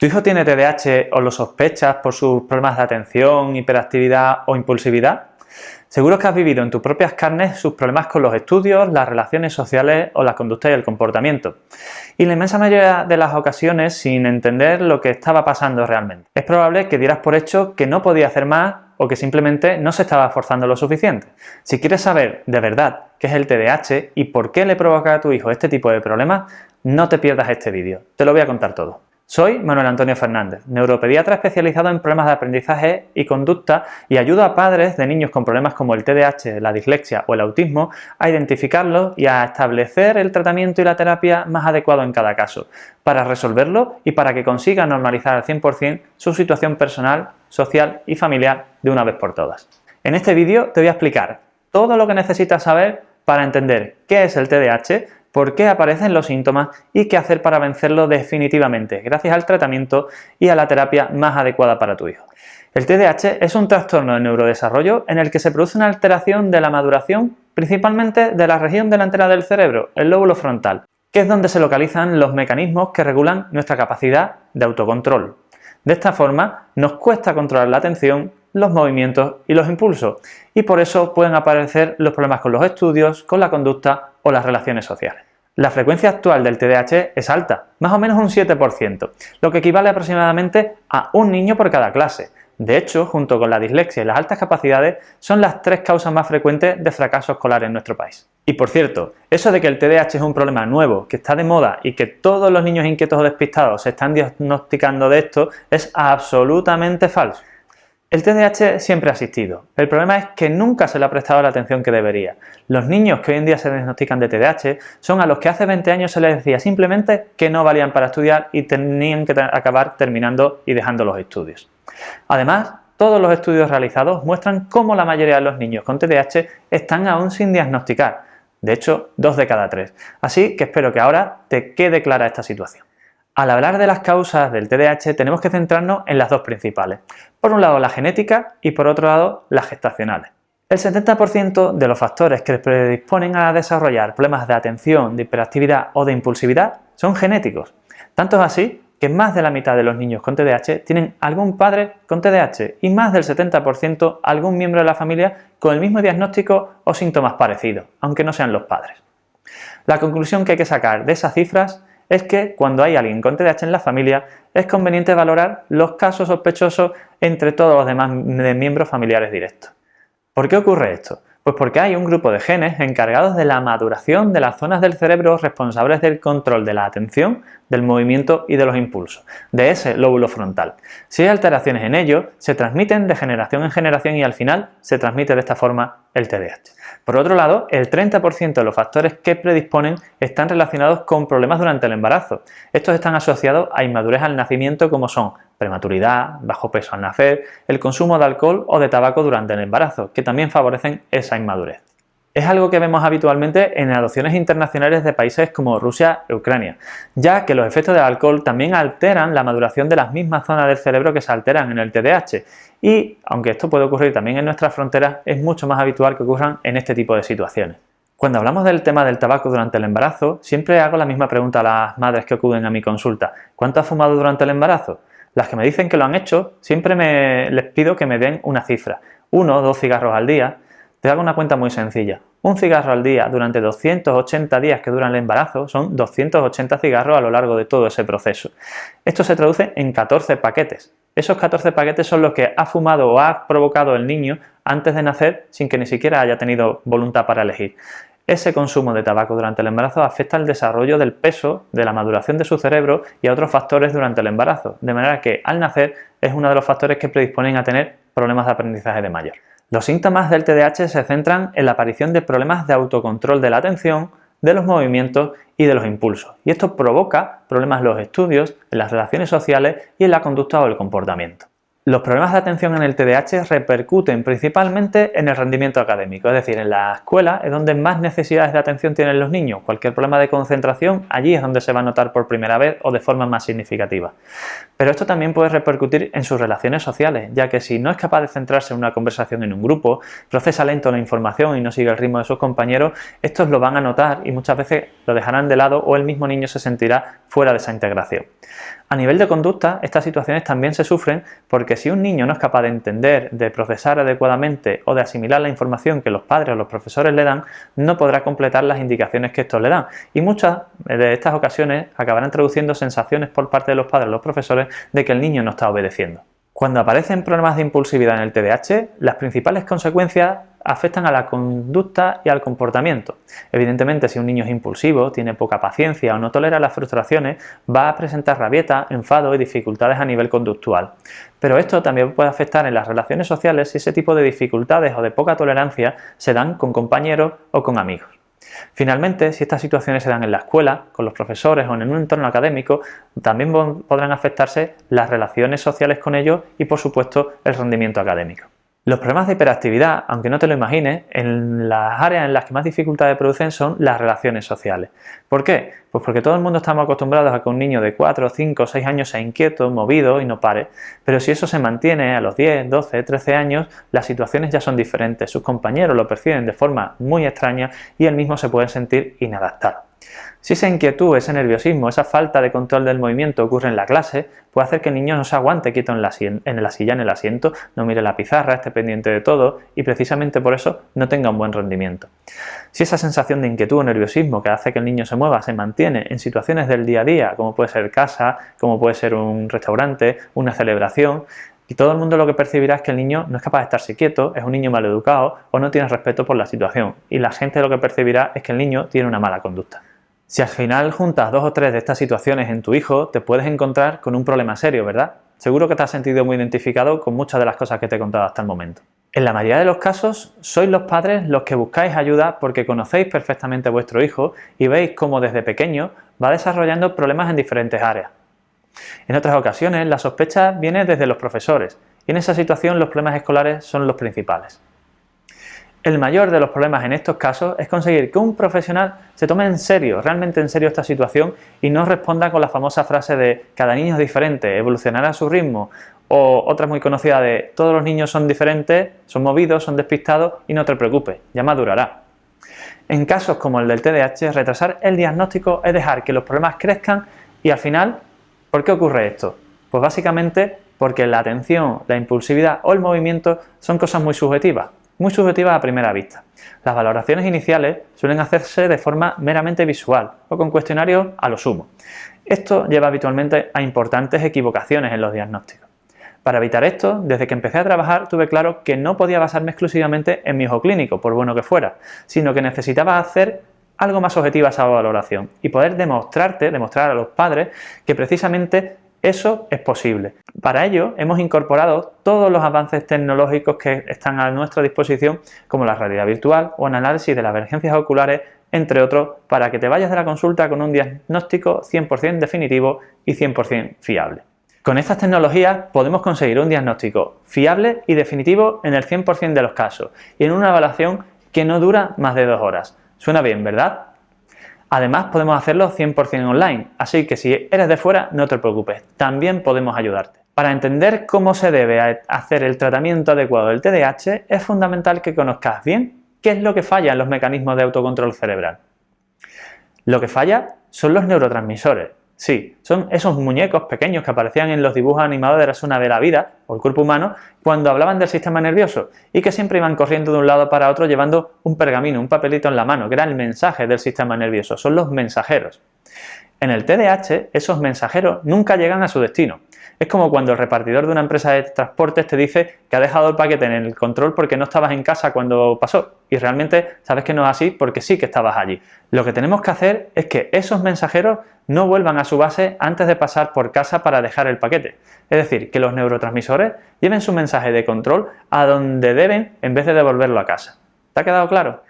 ¿Tu hijo tiene TDAH o lo sospechas por sus problemas de atención, hiperactividad o impulsividad? Seguro que has vivido en tus propias carnes sus problemas con los estudios, las relaciones sociales o la conducta y el comportamiento. Y la inmensa mayoría de las ocasiones sin entender lo que estaba pasando realmente. Es probable que dieras por hecho que no podía hacer más o que simplemente no se estaba esforzando lo suficiente. Si quieres saber de verdad qué es el TDAH y por qué le provoca a tu hijo este tipo de problemas, no te pierdas este vídeo. Te lo voy a contar todo. Soy Manuel Antonio Fernández, neuropediatra especializado en problemas de aprendizaje y conducta y ayudo a padres de niños con problemas como el TDAH, la dislexia o el autismo a identificarlos y a establecer el tratamiento y la terapia más adecuado en cada caso, para resolverlo y para que consigan normalizar al 100% su situación personal, social y familiar de una vez por todas. En este vídeo te voy a explicar todo lo que necesitas saber para entender qué es el TDAH, por qué aparecen los síntomas y qué hacer para vencerlo definitivamente, gracias al tratamiento y a la terapia más adecuada para tu hijo. El TDAH es un trastorno de neurodesarrollo en el que se produce una alteración de la maduración, principalmente de la región delantera del cerebro, el lóbulo frontal, que es donde se localizan los mecanismos que regulan nuestra capacidad de autocontrol. De esta forma, nos cuesta controlar la atención, los movimientos y los impulsos, y por eso pueden aparecer los problemas con los estudios, con la conducta o las relaciones sociales. La frecuencia actual del TDAH es alta, más o menos un 7%, lo que equivale aproximadamente a un niño por cada clase. De hecho, junto con la dislexia y las altas capacidades, son las tres causas más frecuentes de fracaso escolar en nuestro país. Y por cierto, eso de que el TDAH es un problema nuevo, que está de moda y que todos los niños inquietos o despistados se están diagnosticando de esto, es absolutamente falso. El TDAH siempre ha existido. El problema es que nunca se le ha prestado la atención que debería. Los niños que hoy en día se diagnostican de TDAH son a los que hace 20 años se les decía simplemente que no valían para estudiar y tenían que acabar terminando y dejando los estudios. Además, todos los estudios realizados muestran cómo la mayoría de los niños con TDAH están aún sin diagnosticar. De hecho, dos de cada tres. Así que espero que ahora te quede clara esta situación. Al hablar de las causas del TDAH tenemos que centrarnos en las dos principales. Por un lado la genética y por otro lado las gestacionales. El 70% de los factores que predisponen a desarrollar problemas de atención, de hiperactividad o de impulsividad son genéticos. Tanto es así que más de la mitad de los niños con TDAH tienen algún padre con TDAH y más del 70% algún miembro de la familia con el mismo diagnóstico o síntomas parecidos, aunque no sean los padres. La conclusión que hay que sacar de esas cifras es que cuando hay alguien con TDAH en la familia es conveniente valorar los casos sospechosos entre todos los demás miembros familiares directos. ¿Por qué ocurre esto? Pues porque hay un grupo de genes encargados de la maduración de las zonas del cerebro responsables del control de la atención, del movimiento y de los impulsos, de ese lóbulo frontal. Si hay alteraciones en ello, se transmiten de generación en generación y al final se transmite de esta forma el TDAH. Por otro lado, el 30% de los factores que predisponen están relacionados con problemas durante el embarazo. Estos están asociados a inmadurez al nacimiento como son prematuridad, bajo peso al nacer, el consumo de alcohol o de tabaco durante el embarazo, que también favorecen esa inmadurez. Es algo que vemos habitualmente en adopciones internacionales de países como Rusia e Ucrania, ya que los efectos del alcohol también alteran la maduración de las mismas zonas del cerebro que se alteran en el TDAH y, aunque esto puede ocurrir también en nuestras fronteras, es mucho más habitual que ocurran en este tipo de situaciones. Cuando hablamos del tema del tabaco durante el embarazo, siempre hago la misma pregunta a las madres que acuden a mi consulta. ¿Cuánto ha fumado durante el embarazo? Las que me dicen que lo han hecho, siempre me, les pido que me den una cifra. Uno o dos cigarros al día, te hago una cuenta muy sencilla. Un cigarro al día durante 280 días que duran el embarazo son 280 cigarros a lo largo de todo ese proceso. Esto se traduce en 14 paquetes. Esos 14 paquetes son los que ha fumado o ha provocado el niño antes de nacer sin que ni siquiera haya tenido voluntad para elegir. Ese consumo de tabaco durante el embarazo afecta al desarrollo del peso, de la maduración de su cerebro y a otros factores durante el embarazo, de manera que al nacer es uno de los factores que predisponen a tener problemas de aprendizaje de mayor. Los síntomas del TDAH se centran en la aparición de problemas de autocontrol de la atención, de los movimientos y de los impulsos. Y esto provoca problemas en los estudios, en las relaciones sociales y en la conducta o el comportamiento. Los problemas de atención en el TDAH repercuten principalmente en el rendimiento académico, es decir, en la escuela es donde más necesidades de atención tienen los niños. Cualquier problema de concentración, allí es donde se va a notar por primera vez o de forma más significativa. Pero esto también puede repercutir en sus relaciones sociales, ya que si no es capaz de centrarse en una conversación en un grupo, procesa lento la información y no sigue el ritmo de sus compañeros, estos lo van a notar y muchas veces lo dejarán de lado o el mismo niño se sentirá fuera de esa integración. A nivel de conducta, estas situaciones también se sufren porque si un niño no es capaz de entender, de procesar adecuadamente o de asimilar la información que los padres o los profesores le dan, no podrá completar las indicaciones que estos le dan. Y muchas de estas ocasiones acabarán traduciendo sensaciones por parte de los padres o los profesores de que el niño no está obedeciendo. Cuando aparecen problemas de impulsividad en el TDAH, las principales consecuencias afectan a la conducta y al comportamiento. Evidentemente, si un niño es impulsivo, tiene poca paciencia o no tolera las frustraciones, va a presentar rabieta, enfado y dificultades a nivel conductual. Pero esto también puede afectar en las relaciones sociales si ese tipo de dificultades o de poca tolerancia se dan con compañeros o con amigos. Finalmente, si estas situaciones se dan en la escuela, con los profesores o en un entorno académico, también podrán afectarse las relaciones sociales con ellos y, por supuesto, el rendimiento académico. Los problemas de hiperactividad, aunque no te lo imagines, en las áreas en las que más dificultades producen son las relaciones sociales. ¿Por qué? Pues porque todo el mundo estamos acostumbrados a que un niño de 4, 5, 6 años sea inquieto, movido y no pare. Pero si eso se mantiene a los 10, 12, 13 años, las situaciones ya son diferentes. Sus compañeros lo perciben de forma muy extraña y él mismo se puede sentir inadaptado. Si esa inquietud, ese nerviosismo, esa falta de control del movimiento ocurre en la clase, puede hacer que el niño no se aguante quieto en la, silla, en el asiento, no mire la pizarra, esté pendiente de todo y precisamente por eso no tenga un buen rendimiento. Si esa sensación de inquietud o nerviosismo que hace que el niño se mueva se mantiene en situaciones del día a día, como puede ser casa, como puede ser un restaurante, una celebración, y todo el mundo lo que percibirá es que el niño no es capaz de estarse quieto, es un niño mal educado o no tiene respeto por la situación. Y la gente lo que percibirá es que el niño tiene una mala conducta. Si al final juntas dos o tres de estas situaciones en tu hijo, te puedes encontrar con un problema serio, ¿verdad? Seguro que te has sentido muy identificado con muchas de las cosas que te he contado hasta el momento. En la mayoría de los casos, sois los padres los que buscáis ayuda porque conocéis perfectamente a vuestro hijo y veis cómo desde pequeño va desarrollando problemas en diferentes áreas. En otras ocasiones, la sospecha viene desde los profesores y en esa situación los problemas escolares son los principales. El mayor de los problemas en estos casos es conseguir que un profesional se tome en serio, realmente en serio esta situación y no responda con la famosa frase de cada niño es diferente, evolucionará a su ritmo o otra muy conocida de todos los niños son diferentes, son movidos, son despistados y no te preocupes, ya madurará. En casos como el del TDAH, retrasar el diagnóstico es dejar que los problemas crezcan y al final, ¿por qué ocurre esto? Pues básicamente porque la atención, la impulsividad o el movimiento son cosas muy subjetivas muy subjetivas a primera vista. Las valoraciones iniciales suelen hacerse de forma meramente visual o con cuestionarios a lo sumo. Esto lleva habitualmente a importantes equivocaciones en los diagnósticos. Para evitar esto, desde que empecé a trabajar tuve claro que no podía basarme exclusivamente en mi hijo clínico, por bueno que fuera, sino que necesitaba hacer algo más objetiva esa valoración y poder demostrarte, demostrar a los padres que precisamente eso es posible. Para ello hemos incorporado todos los avances tecnológicos que están a nuestra disposición como la realidad virtual o el análisis de las emergencias oculares, entre otros, para que te vayas de la consulta con un diagnóstico 100% definitivo y 100% fiable. Con estas tecnologías podemos conseguir un diagnóstico fiable y definitivo en el 100% de los casos y en una evaluación que no dura más de dos horas. Suena bien, ¿verdad? Además podemos hacerlo 100% online, así que si eres de fuera no te preocupes, también podemos ayudarte. Para entender cómo se debe hacer el tratamiento adecuado del TDAH es fundamental que conozcas bien qué es lo que falla en los mecanismos de autocontrol cerebral. Lo que falla son los neurotransmisores, Sí, son esos muñecos pequeños que aparecían en los dibujos animados de la zona de la vida, o el cuerpo humano, cuando hablaban del sistema nervioso, y que siempre iban corriendo de un lado para otro llevando un pergamino, un papelito en la mano, que era el mensaje del sistema nervioso, son los mensajeros. En el TDAH, esos mensajeros nunca llegan a su destino. Es como cuando el repartidor de una empresa de transportes te dice que ha dejado el paquete en el control porque no estabas en casa cuando pasó y realmente sabes que no es así porque sí que estabas allí. Lo que tenemos que hacer es que esos mensajeros no vuelvan a su base antes de pasar por casa para dejar el paquete. Es decir, que los neurotransmisores lleven su mensaje de control a donde deben en vez de devolverlo a casa. ¿Te ha quedado claro?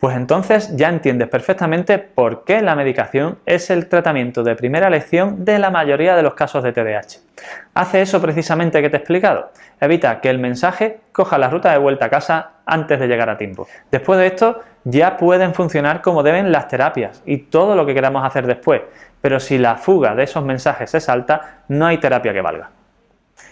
Pues entonces ya entiendes perfectamente por qué la medicación es el tratamiento de primera elección de la mayoría de los casos de TDAH. Hace eso precisamente que te he explicado. Evita que el mensaje coja la ruta de vuelta a casa antes de llegar a tiempo. Después de esto ya pueden funcionar como deben las terapias y todo lo que queramos hacer después, pero si la fuga de esos mensajes se salta, no hay terapia que valga.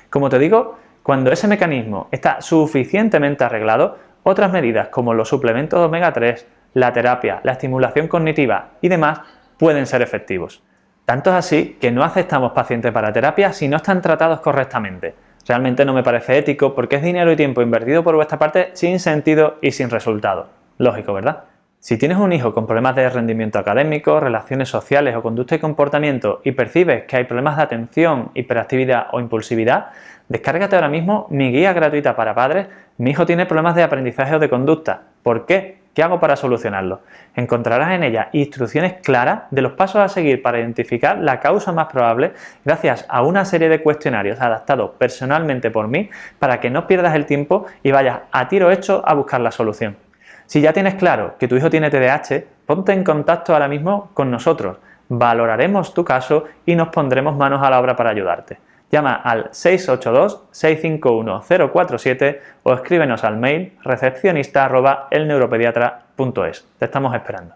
Como te digo, cuando ese mecanismo está suficientemente arreglado, otras medidas como los suplementos omega 3, la terapia, la estimulación cognitiva y demás pueden ser efectivos. Tanto es así que no aceptamos pacientes para terapia si no están tratados correctamente. Realmente no me parece ético porque es dinero y tiempo invertido por vuestra parte sin sentido y sin resultado. Lógico, ¿verdad? Si tienes un hijo con problemas de rendimiento académico, relaciones sociales o conducta y comportamiento y percibes que hay problemas de atención, hiperactividad o impulsividad, descárgate ahora mismo mi guía gratuita para padres Mi hijo tiene problemas de aprendizaje o de conducta. ¿Por qué? ¿Qué hago para solucionarlo? Encontrarás en ella instrucciones claras de los pasos a seguir para identificar la causa más probable gracias a una serie de cuestionarios adaptados personalmente por mí para que no pierdas el tiempo y vayas a tiro hecho a buscar la solución. Si ya tienes claro que tu hijo tiene TDAH, ponte en contacto ahora mismo con nosotros, valoraremos tu caso y nos pondremos manos a la obra para ayudarte. Llama al 682-651-047 o escríbenos al mail recepcionista.elneuropediatra.es. Te estamos esperando.